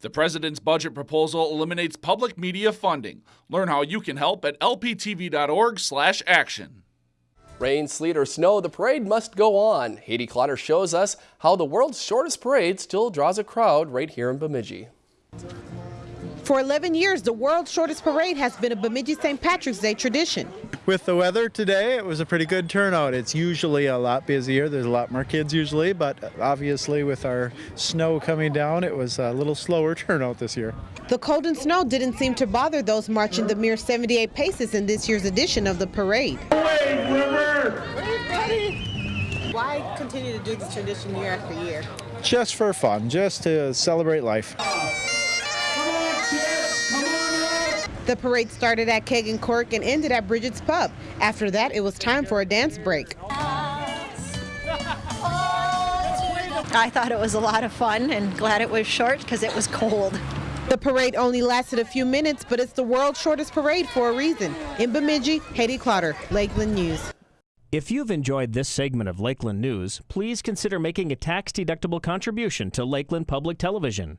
The president's budget proposal eliminates public media funding. Learn how you can help at lptv.org/action. Rain, sleet, or snow, the parade must go on. Haiti Clotter shows us how the world's shortest parade still draws a crowd right here in Bemidji. For 11 years, the world's shortest parade has been a Bemidji St. Patrick's Day tradition. With the weather today, it was a pretty good turnout. It's usually a lot busier. There's a lot more kids usually, but obviously with our snow coming down, it was a little slower turnout this year. The cold and snow didn't seem to bother those marching the mere 78 paces in this year's edition of the parade. Why continue to do this tradition year after year? Just for fun, just to celebrate life. The parade started at Keg N' Cork and ended at Bridget's Pub. After that, it was time for a dance break. I thought it was a lot of fun and glad it was short because it was cold. The parade only lasted a few minutes, but it's the world's shortest parade for a reason. In Bemidji, Haiti Clotter, Lakeland News. If you've enjoyed this segment of Lakeland News, please consider making a tax-deductible contribution to Lakeland Public Television.